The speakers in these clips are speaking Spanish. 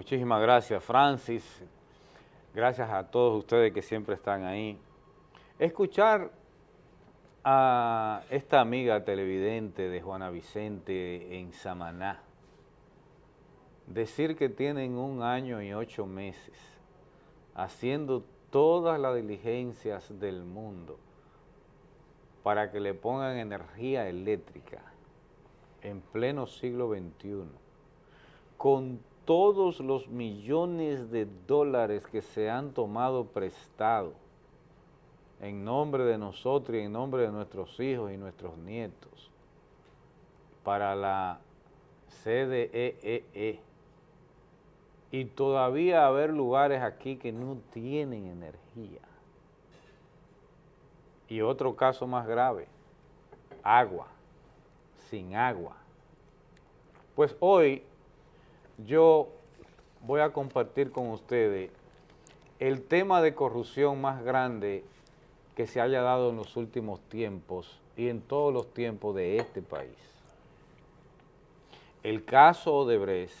Muchísimas gracias, Francis. Gracias a todos ustedes que siempre están ahí. Escuchar a esta amiga televidente de Juana Vicente en Samaná, decir que tienen un año y ocho meses haciendo todas las diligencias del mundo para que le pongan energía eléctrica en pleno siglo XXI, con todos los millones de dólares que se han tomado prestado en nombre de nosotros y en nombre de nuestros hijos y nuestros nietos para la CDEE e e. y todavía haber lugares aquí que no tienen energía. Y otro caso más grave, agua, sin agua. Pues hoy yo voy a compartir con ustedes el tema de corrupción más grande que se haya dado en los últimos tiempos y en todos los tiempos de este país. El caso Odebrecht,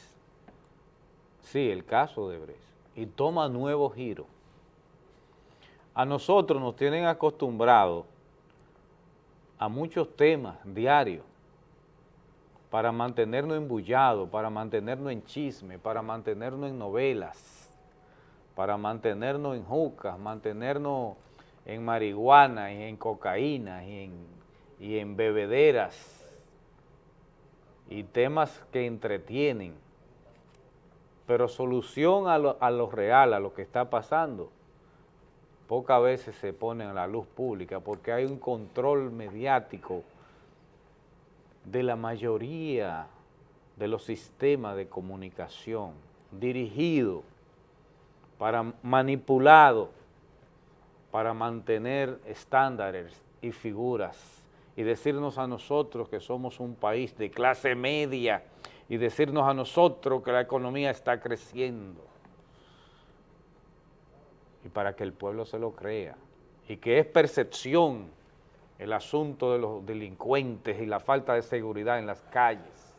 sí, el caso Odebrecht, y toma nuevo giro. A nosotros nos tienen acostumbrados a muchos temas diarios, para mantenernos embullados, para mantenernos en chisme, para mantenernos en novelas, para mantenernos en jucas, mantenernos en marihuana y en cocaína y en, y bebederas y temas que entretienen, pero solución a lo, a lo real, a lo que está pasando, pocas veces se pone a la luz pública porque hay un control mediático de la mayoría de los sistemas de comunicación dirigido para manipulado para mantener estándares y figuras y decirnos a nosotros que somos un país de clase media y decirnos a nosotros que la economía está creciendo y para que el pueblo se lo crea y que es percepción el asunto de los delincuentes y la falta de seguridad en las calles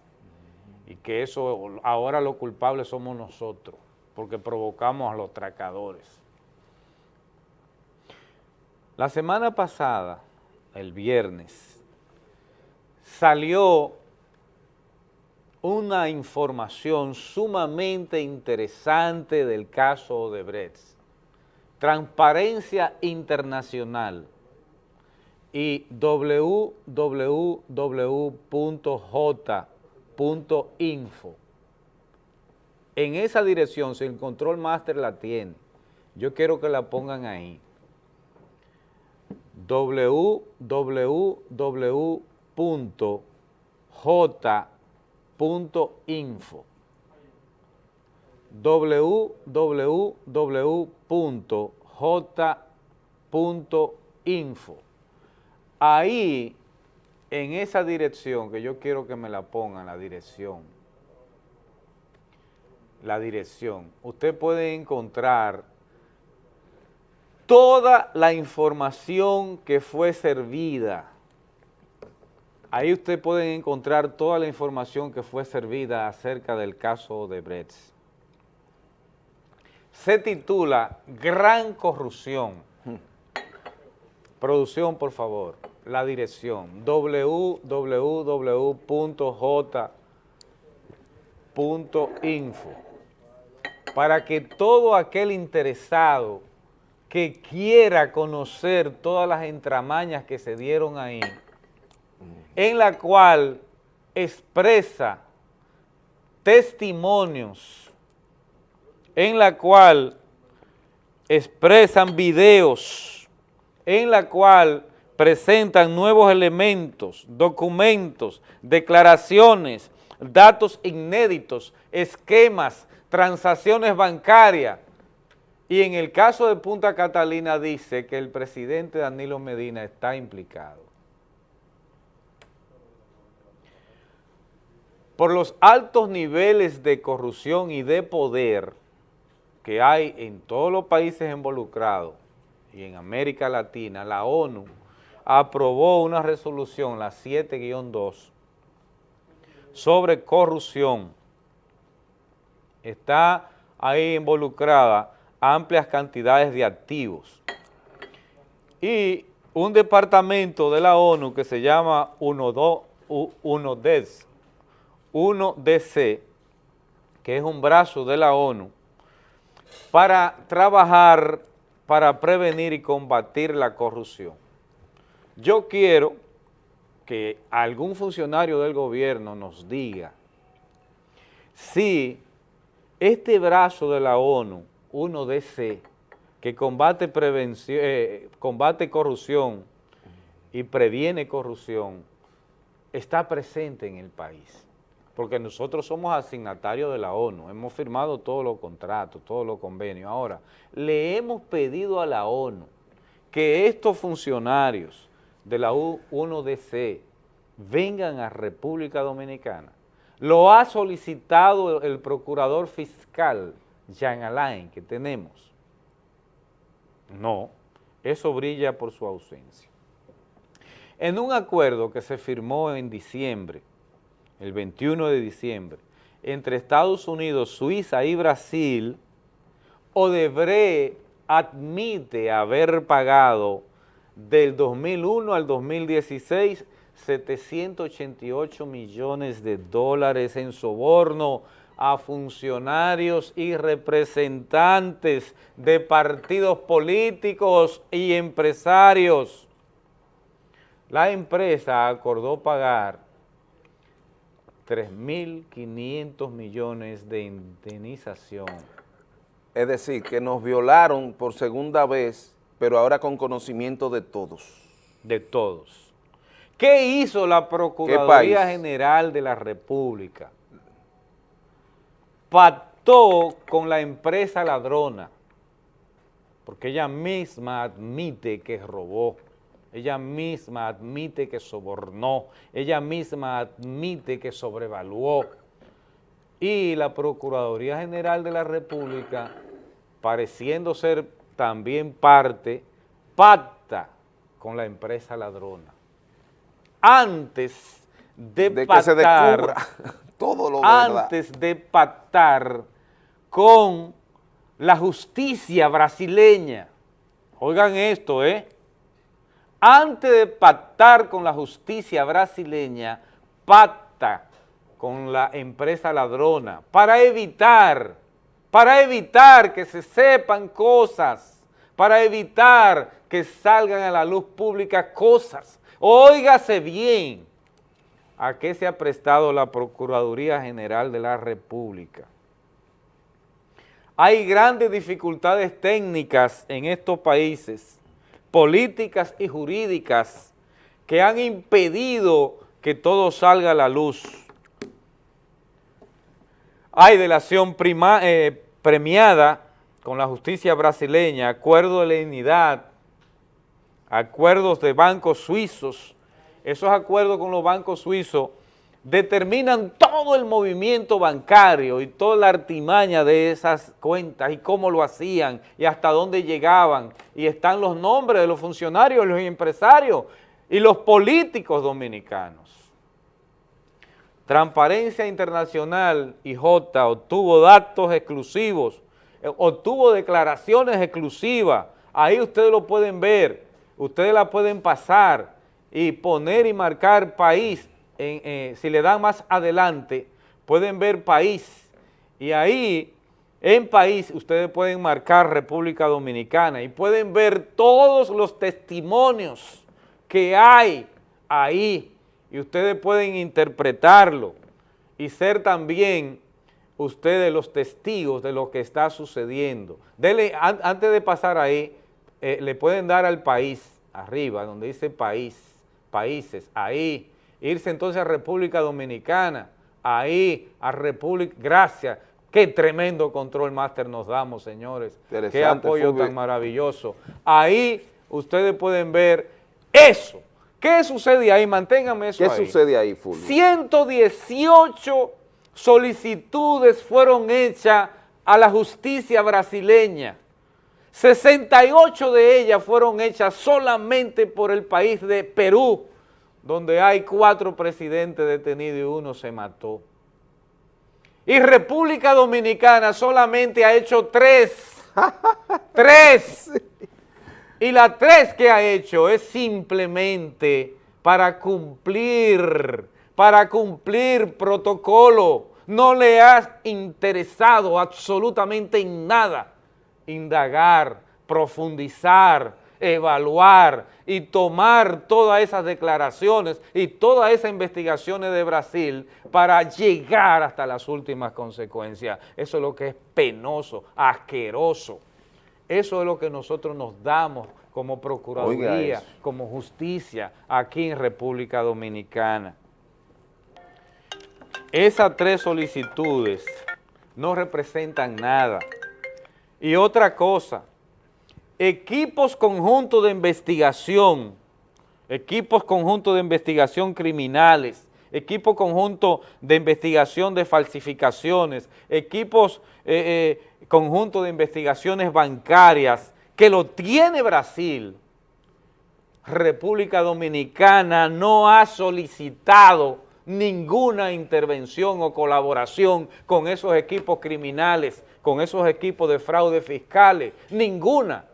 y que eso ahora los culpables somos nosotros porque provocamos a los tracadores. La semana pasada, el viernes, salió una información sumamente interesante del caso de Odebrecht. Transparencia Internacional y www.j.info. En esa dirección, si el control master la tiene, yo quiero que la pongan ahí. www.j.info www.j.info Ahí, en esa dirección, que yo quiero que me la pongan, la dirección, la dirección, usted puede encontrar toda la información que fue servida. Ahí usted puede encontrar toda la información que fue servida acerca del caso de Bretz. Se titula Gran Corrupción. Producción, por favor. La dirección. www.j.info para que todo aquel interesado que quiera conocer todas las entramañas que se dieron ahí, en la cual expresa testimonios, en la cual expresan videos, en la cual presentan nuevos elementos, documentos, declaraciones, datos inéditos, esquemas, transacciones bancarias. Y en el caso de Punta Catalina dice que el presidente Danilo Medina está implicado. Por los altos niveles de corrupción y de poder que hay en todos los países involucrados y en América Latina, la ONU aprobó una resolución, la 7-2, sobre corrupción. Está ahí involucradas amplias cantidades de activos. Y un departamento de la ONU que se llama 1DC, 1DC, que es un brazo de la ONU, para trabajar para prevenir y combatir la corrupción. Yo quiero que algún funcionario del gobierno nos diga si este brazo de la ONU, 1DC, que combate, prevención, eh, combate corrupción y previene corrupción, está presente en el país. Porque nosotros somos asignatarios de la ONU, hemos firmado todos los contratos, todos los convenios. Ahora, le hemos pedido a la ONU que estos funcionarios de la 1DC vengan a República Dominicana. Lo ha solicitado el procurador fiscal, Jean Alain, que tenemos. No, eso brilla por su ausencia. En un acuerdo que se firmó en diciembre, el 21 de diciembre, entre Estados Unidos, Suiza y Brasil, Odebrecht admite haber pagado del 2001 al 2016 788 millones de dólares en soborno a funcionarios y representantes de partidos políticos y empresarios. La empresa acordó pagar 3.500 millones de indemnización. Es decir, que nos violaron por segunda vez, pero ahora con conocimiento de todos. De todos. ¿Qué hizo la Procuraduría General de la República? pactó con la empresa ladrona, porque ella misma admite que robó, ella misma admite que sobornó, ella misma admite que sobrevaluó. Y la Procuraduría General de la República, pareciendo ser también parte, pacta con la empresa ladrona. Antes de, de pactar, antes de pactar con la justicia brasileña. Oigan esto, ¿eh? Antes de pactar con la justicia brasileña, pacta con la empresa ladrona para evitar, para evitar que se sepan cosas, para evitar que salgan a la luz pública cosas. Óigase bien, a qué se ha prestado la Procuraduría General de la República. Hay grandes dificultades técnicas en estos países, políticas y jurídicas, que han impedido que todo salga a la luz. Hay delación eh, premiada con la justicia brasileña, acuerdo de lenidad, acuerdos de bancos suizos, esos acuerdos con los bancos suizos determinan todo el movimiento bancario y toda la artimaña de esas cuentas y cómo lo hacían y hasta dónde llegaban y están los nombres de los funcionarios, los empresarios y los políticos dominicanos. Transparencia Internacional, IJ, obtuvo datos exclusivos, eh, obtuvo declaraciones exclusivas, ahí ustedes lo pueden ver, ustedes la pueden pasar, y poner y marcar país, eh, si le dan más adelante, pueden ver país, y ahí en país ustedes pueden marcar República Dominicana y pueden ver todos los testimonios que hay ahí. Y ustedes pueden interpretarlo y ser también ustedes los testigos de lo que está sucediendo. Antes de pasar ahí, eh, le pueden dar al país, arriba, donde dice país, países, ahí, irse entonces a República Dominicana, ahí, a República, gracias, qué tremendo control máster nos damos, señores, qué apoyo tan maravilloso. Ahí ustedes pueden ver eso. ¿Qué sucede ahí? Manténganme eso ¿Qué sucede ahí, Fulvio? 118 solicitudes fueron hechas a la justicia brasileña. 68 de ellas fueron hechas solamente por el país de Perú, donde hay cuatro presidentes detenidos y uno se mató. Y República Dominicana solamente ha hecho tres. tres. Y la tres que ha hecho es simplemente para cumplir, para cumplir protocolo. No le ha interesado absolutamente en nada indagar, profundizar, evaluar y tomar todas esas declaraciones y todas esas investigaciones de Brasil para llegar hasta las últimas consecuencias. Eso es lo que es penoso, asqueroso. Eso es lo que nosotros nos damos como Procuraduría, como justicia aquí en República Dominicana. Esas tres solicitudes no representan nada. Y otra cosa, equipos conjuntos de investigación, equipos conjuntos de investigación criminales, equipos conjuntos de investigación de falsificaciones, equipos eh, eh, conjuntos de investigaciones bancarias, que lo tiene Brasil, República Dominicana no ha solicitado ninguna intervención o colaboración con esos equipos criminales, con esos equipos de fraude fiscales, ninguna.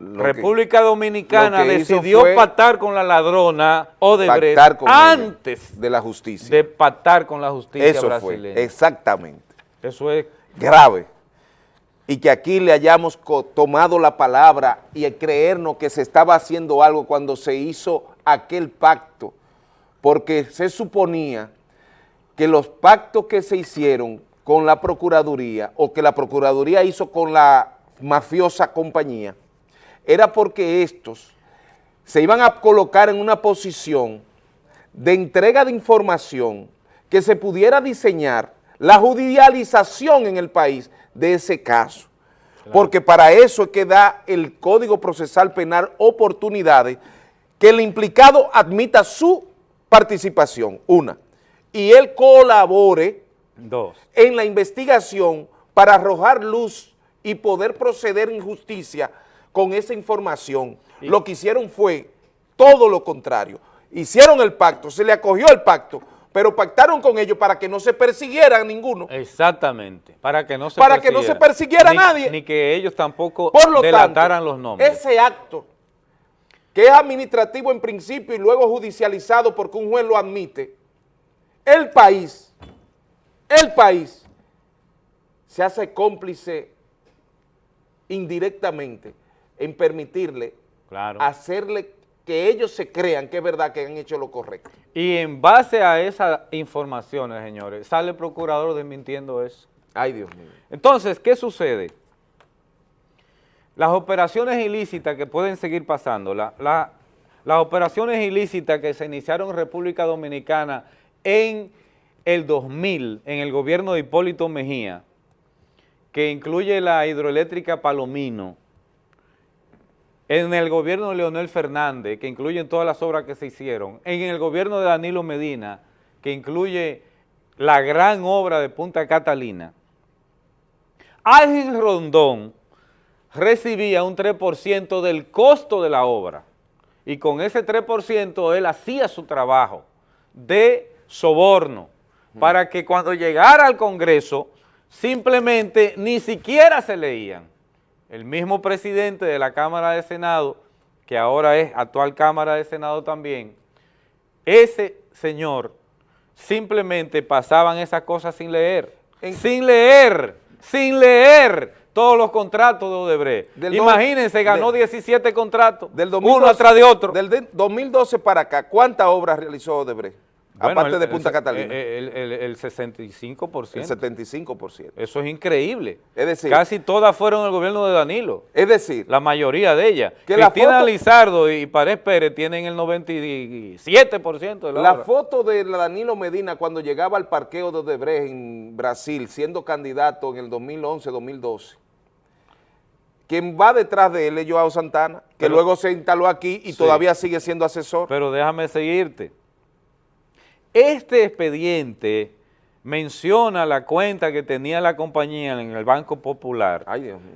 República Dominicana decidió pactar con la ladrona Odebrecht antes de la justicia. De pactar con la justicia Eso brasileña. Fue, exactamente. Eso es grave. Y que aquí le hayamos tomado la palabra y creernos que se estaba haciendo algo cuando se hizo aquel pacto, porque se suponía que los pactos que se hicieron con la Procuraduría o que la Procuraduría hizo con la mafiosa compañía era porque estos se iban a colocar en una posición de entrega de información que se pudiera diseñar la judicialización en el país de ese caso. Porque para eso es que da el Código Procesal Penal oportunidades que el implicado admita su participación, una, y él colabore Dos. en la investigación para arrojar luz y poder proceder en justicia con esa información. Lo que hicieron fue todo lo contrario. Hicieron el pacto, se le acogió el pacto, pero pactaron con ellos para que no se persiguiera ninguno. Exactamente, para que no se Para que no se persiguiera nadie. Ni que ellos tampoco Por lo delataran los nombres. Ese acto, que es administrativo en principio y luego judicializado porque un juez lo admite, el país, el país se hace cómplice indirectamente en permitirle hacerle que ellos se crean que es verdad que han hecho lo correcto. Y en base a esas informaciones, señores, sale el procurador desmintiendo eso. Ay, Dios mío. Entonces, ¿qué sucede? Las operaciones ilícitas que pueden seguir pasando, las operaciones ilícitas que se iniciaron en República Dominicana en el 2000, en el gobierno de Hipólito Mejía, que incluye la hidroeléctrica Palomino, en el gobierno de Leonel Fernández, que incluye todas las obras que se hicieron, en el gobierno de Danilo Medina, que incluye la gran obra de Punta Catalina, Ángel Rondón recibía un 3% del costo de la obra y con ese 3% él hacía su trabajo de soborno para que cuando llegara al Congreso simplemente ni siquiera se leían el mismo presidente de la Cámara de Senado, que ahora es actual Cámara de Senado también, ese señor simplemente pasaban esas cosas sin leer, sin leer, sin leer todos los contratos de Odebrecht. Imagínense, ganó 17 contratos, del uno atrás de otro. Del 2012 para acá, ¿cuántas obras realizó Odebrecht? Aparte de Punta Catalina. El, el, 65%. El 75%. Eso es increíble. Es decir, casi todas fueron el gobierno de Danilo. Es decir, la mayoría de ellas. Que Cristina Lizardo y Pared Pérez tienen el 97% de la La foto de Danilo Medina cuando llegaba al parqueo de Odebrecht en Brasil, siendo candidato en el 2011-2012, quien va detrás de él es Joao Santana, que luego se instaló aquí y todavía sigue siendo asesor. Pero déjame seguirte. Este expediente menciona la cuenta que tenía la compañía en el Banco Popular,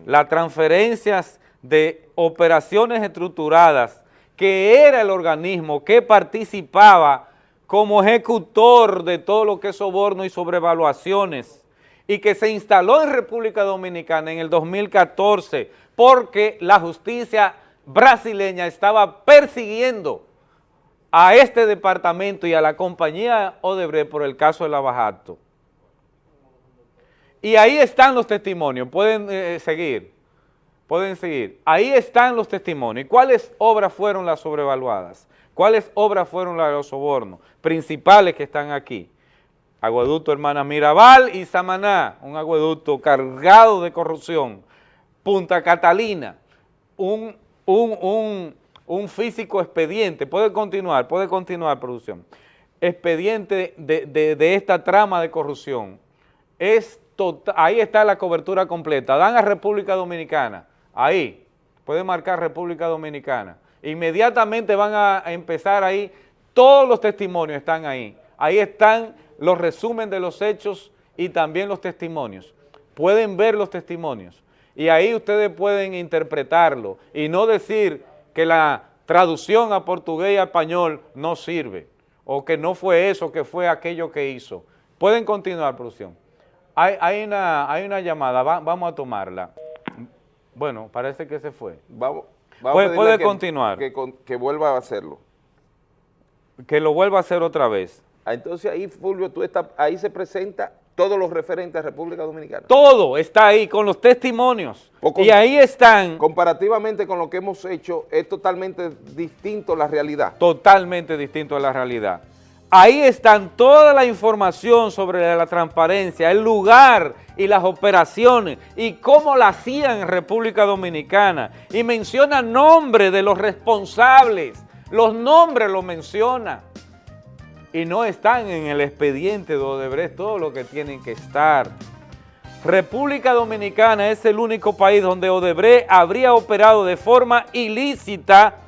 las transferencias de operaciones estructuradas, que era el organismo que participaba como ejecutor de todo lo que es soborno y sobrevaluaciones y que se instaló en República Dominicana en el 2014 porque la justicia brasileña estaba persiguiendo a este departamento y a la compañía Odebrecht por el caso de Lavajato. Y ahí están los testimonios, pueden eh, seguir, pueden seguir. Ahí están los testimonios. ¿Cuáles obras fueron las sobrevaluadas? ¿Cuáles obras fueron las de los sobornos? Principales que están aquí. Agueducto Hermana Mirabal y Samaná, un agueducto cargado de corrupción. Punta Catalina, un, un, físico expediente. Puede continuar, puede continuar, producción. Expediente de, esta trama de corrupción. Es tota, ahí está la cobertura completa. Dan a República Dominicana. Ahí. Puede marcar República Dominicana. Inmediatamente van a empezar ahí, todos los testimonios están ahí. Ahí están los resumen de los hechos y también los testimonios. Pueden ver los testimonios y ahí ustedes pueden interpretarlo y no decir que la traducción a portugués y a español no sirve o que no fue eso, que fue aquello que hizo. Pueden continuar, producción. Hay, hay, una, hay una llamada, vamos a tomarla. Bueno, parece que se fue. Vamos, puede, continuar. Que, vuelva a hacerlo. Que lo vuelva a hacer otra vez. Ah, entonces ahí, Fulvio, tú estás, ahí se presenta todos los referentes a República Dominicana. Todo está ahí, con los testimonios. y ahí están... Comparativamente con lo que hemos hecho, es totalmente distinto la realidad. Totalmente distinto a la realidad. Ahí están toda la información sobre la transparencia, el lugar y las operaciones y cómo la hacían en República Dominicana. Y menciona nombres de los responsables, los nombres los menciona. Y no están en el expediente de Odebrecht todo lo que tienen que estar. República Dominicana es el único país donde Odebrecht habría operado de forma ilícita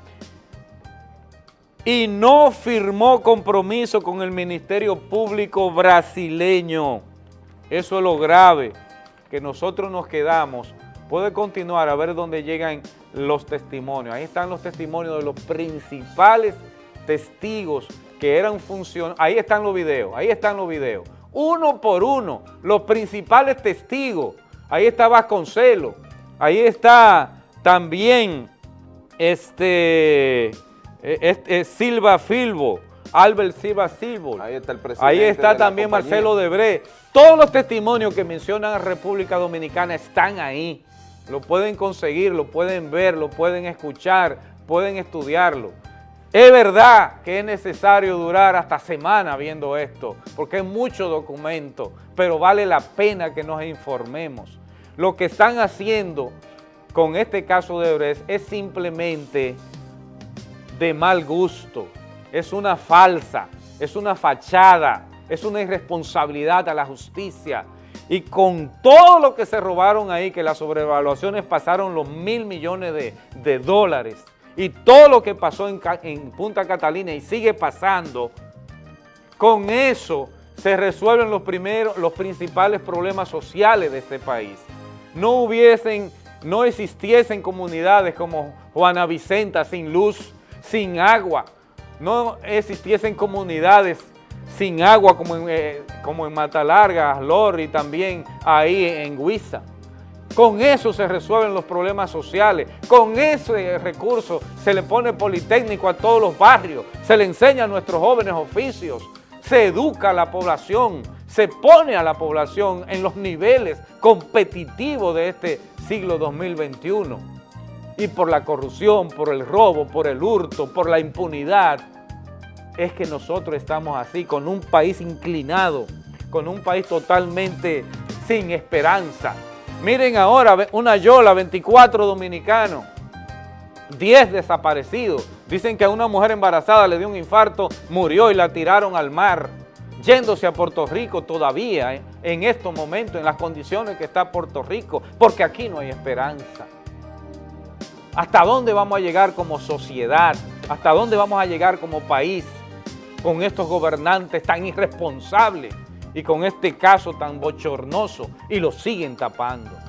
y no firmó compromiso con el Ministerio Público brasileño. Eso es lo grave, que nosotros nos quedamos. Puede continuar a ver dónde llegan los testimonios. Ahí están los testimonios de los principales testigos que eran funcionarios. Ahí están los videos, ahí están los videos. Uno por uno, los principales testigos. Ahí está Vasconcelo, ahí está también este es, Silva Filbo, Albert Silva Silvo. Ahí está el presidente Ahí está también Marcelo Debré. Todos los testimonios que mencionan a República Dominicana están ahí. Lo pueden conseguir, lo pueden ver, lo pueden escuchar, pueden estudiarlo. Es verdad que es necesario durar hasta semana viendo esto, porque es mucho documento, pero vale la pena que nos informemos. Lo que están haciendo con este caso de Brecht es simplemente de mal gusto, es una falsa, es una fachada, es una irresponsabilidad a la justicia. Y con todo lo que se robaron ahí, que las sobrevaluaciones pasaron los mil millones de, dólares, y todo lo que pasó en, Punta Catalina y sigue pasando, con eso se resuelven los, primeros, los principales problemas sociales de este país. No hubiesen, no existiesen comunidades como Juana Vicenta sin luz, sin agua, no existiesen comunidades sin agua como en, eh, como en Matalarga, Lori, también ahí en Huiza. Con eso se resuelven los problemas sociales, con ese recurso se le pone politécnico a todos los barrios, se le enseña a nuestros jóvenes oficios, se educa a la población, se pone a la población en los niveles competitivos de este siglo 2021 y por la corrupción, por el robo, por el hurto, por la impunidad, es que nosotros estamos así, con un país inclinado, con un país totalmente sin esperanza. Miren ahora, una yola, 24 dominicanos, 10 desaparecidos. Dicen que a una mujer embarazada le dio un infarto, murió y la tiraron al mar, yéndose a Puerto Rico todavía, ¿eh? en estos momentos, en las condiciones que está Puerto Rico, porque aquí no hay esperanza. ¿Hasta dónde vamos a llegar como sociedad? ¿Hasta dónde vamos a llegar como país con estos gobernantes tan irresponsables y con este caso tan bochornoso y lo siguen tapando?